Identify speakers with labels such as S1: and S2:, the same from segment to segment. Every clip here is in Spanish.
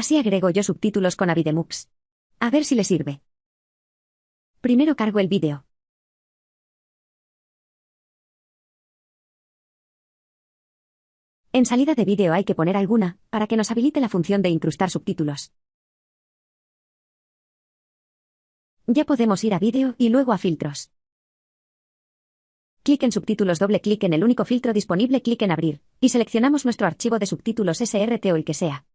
S1: Así agrego yo subtítulos con Avidemux. A ver si le sirve. Primero cargo el vídeo. En salida de vídeo hay que poner alguna, para que nos habilite la función de incrustar subtítulos. Ya podemos ir a vídeo y luego a filtros. Clic en subtítulos, doble clic en el único filtro disponible, clic en abrir, y seleccionamos nuestro archivo de subtítulos SRT o el que sea.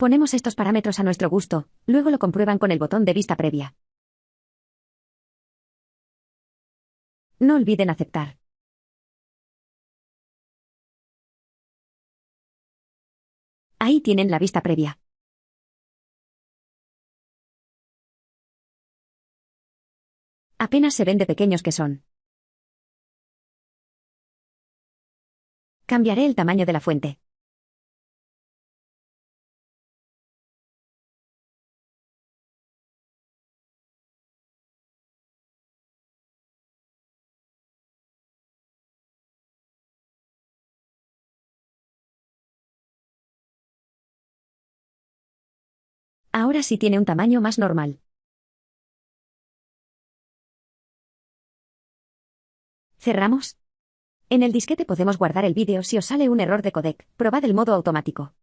S1: Ponemos estos parámetros a nuestro gusto, luego lo comprueban con el botón de vista previa. No olviden aceptar. Ahí tienen la vista previa. Apenas se ven de pequeños que son. Cambiaré el tamaño de la fuente. Ahora sí tiene un tamaño más normal. ¿Cerramos? En el disquete podemos guardar el vídeo si os sale un error de codec, probad el modo automático.